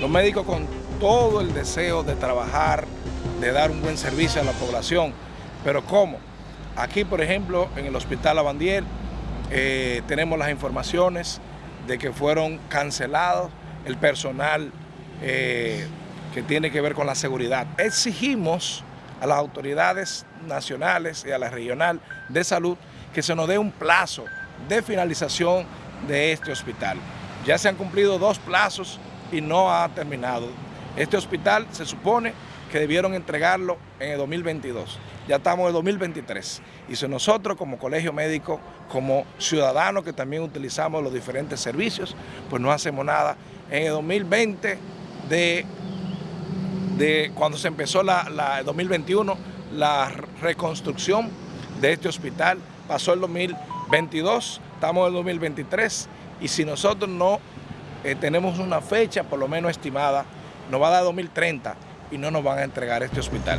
Los médicos con todo el deseo de trabajar, de dar un buen servicio a la población, pero ¿cómo? Aquí, por ejemplo, en el Hospital Avandier, eh, tenemos las informaciones de que fueron cancelados el personal eh, que tiene que ver con la seguridad. Exigimos a las autoridades nacionales y a la regional de salud que se nos dé un plazo de finalización de este hospital. Ya se han cumplido dos plazos y no ha terminado. Este hospital se supone que debieron entregarlo en el 2022. Ya estamos en 2023. Y si nosotros como colegio médico, como ciudadanos que también utilizamos los diferentes servicios, pues no hacemos nada. En el 2020, de, de cuando se empezó la, la 2021, la reconstrucción de este hospital, pasó el 2022, estamos en el 2023, y si nosotros no eh, tenemos una fecha por lo menos estimada, nos va a dar 2030 y no nos van a entregar este hospital.